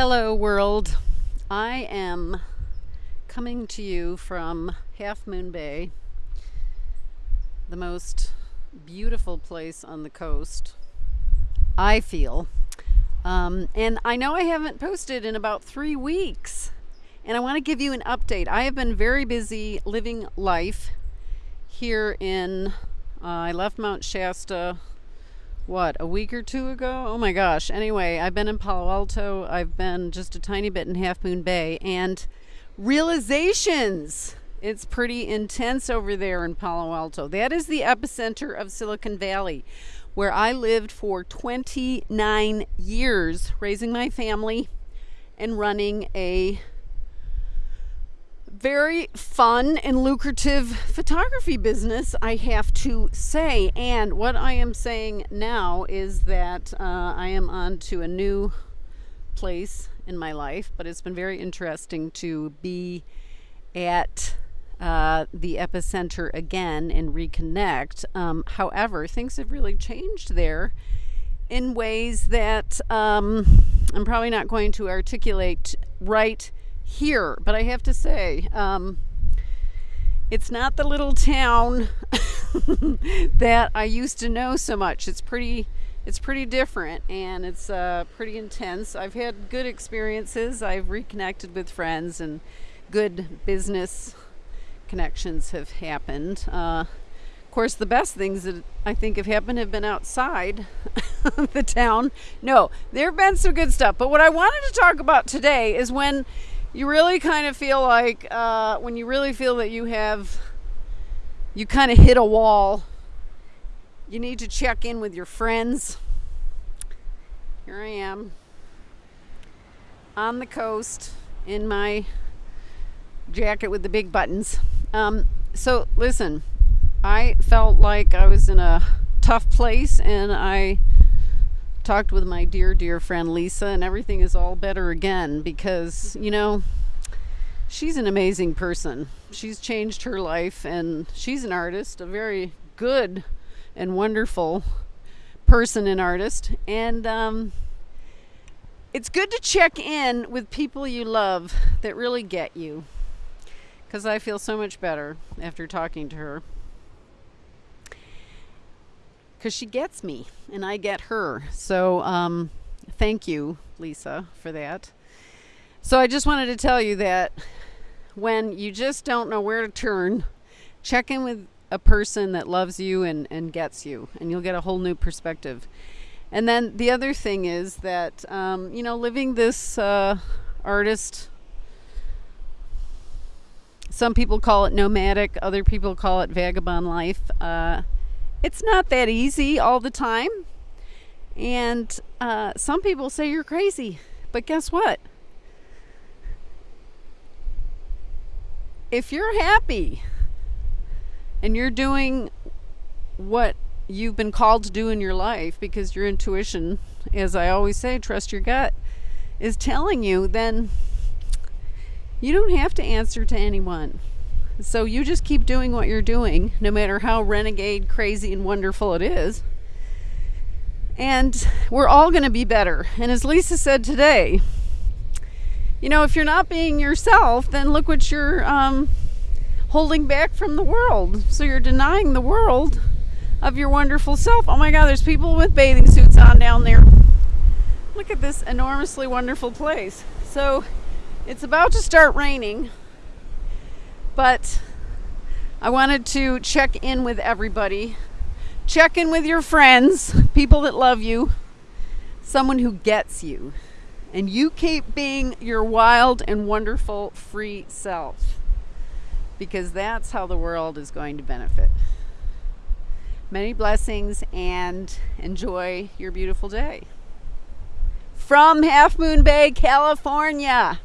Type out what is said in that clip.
Hello, world. I am coming to you from Half Moon Bay, the most beautiful place on the coast, I feel. Um, and I know I haven't posted in about three weeks, and I want to give you an update. I have been very busy living life here in, uh, I left Mount Shasta what a week or two ago? Oh my gosh. Anyway i've been in palo alto. I've been just a tiny bit in half moon bay. And realizations! It's pretty intense over there in palo alto. That is the epicenter of silicon valley where i lived for 29 years raising my family and running a very fun and lucrative photography business, I have to say. And what I am saying now is that uh, I am on to a new place in my life, but it's been very interesting to be at uh, the epicenter again and reconnect. Um, however, things have really changed there in ways that um, I'm probably not going to articulate right here. But I have to say, um, it's not the little town that I used to know so much. It's pretty it's pretty different and it's uh, pretty intense. I've had good experiences. I've reconnected with friends and good business connections have happened. Uh, of course, the best things that I think have happened have been outside the town. No, there have been some good stuff. But what I wanted to talk about today is when you really kind of feel like uh, when you really feel that you have you kind of hit a wall you need to check in with your friends. Here i am on the coast in my jacket with the big buttons. Um, so listen i felt like i was in a tough place and i talked with my dear, dear friend Lisa, and everything is all better again because, you know, she's an amazing person. She's changed her life, and she's an artist, a very good and wonderful person and artist. And um, it's good to check in with people you love that really get you because I feel so much better after talking to her because she gets me and I get her. So um, thank you, Lisa, for that. So I just wanted to tell you that when you just don't know where to turn, check in with a person that loves you and, and gets you, and you'll get a whole new perspective. And then the other thing is that, um, you know, living this uh, artist, some people call it nomadic, other people call it vagabond life. Uh, it's not that easy all the time. And uh, some people say you're crazy. But guess what? If you're happy and you're doing what you've been called to do in your life because your intuition, as I always say, trust your gut, is telling you, then you don't have to answer to anyone. So you just keep doing what you're doing, no matter how renegade, crazy, and wonderful it is. And we're all going to be better. And as Lisa said today, you know, if you're not being yourself, then look what you're um, holding back from the world. So you're denying the world of your wonderful self. Oh my God, there's people with bathing suits on down there. Look at this enormously wonderful place. So it's about to start raining. But I wanted to check in with everybody. Check in with your friends, people that love you, someone who gets you. And you keep being your wild and wonderful free self because that's how the world is going to benefit. Many blessings and enjoy your beautiful day. From Half Moon Bay, California.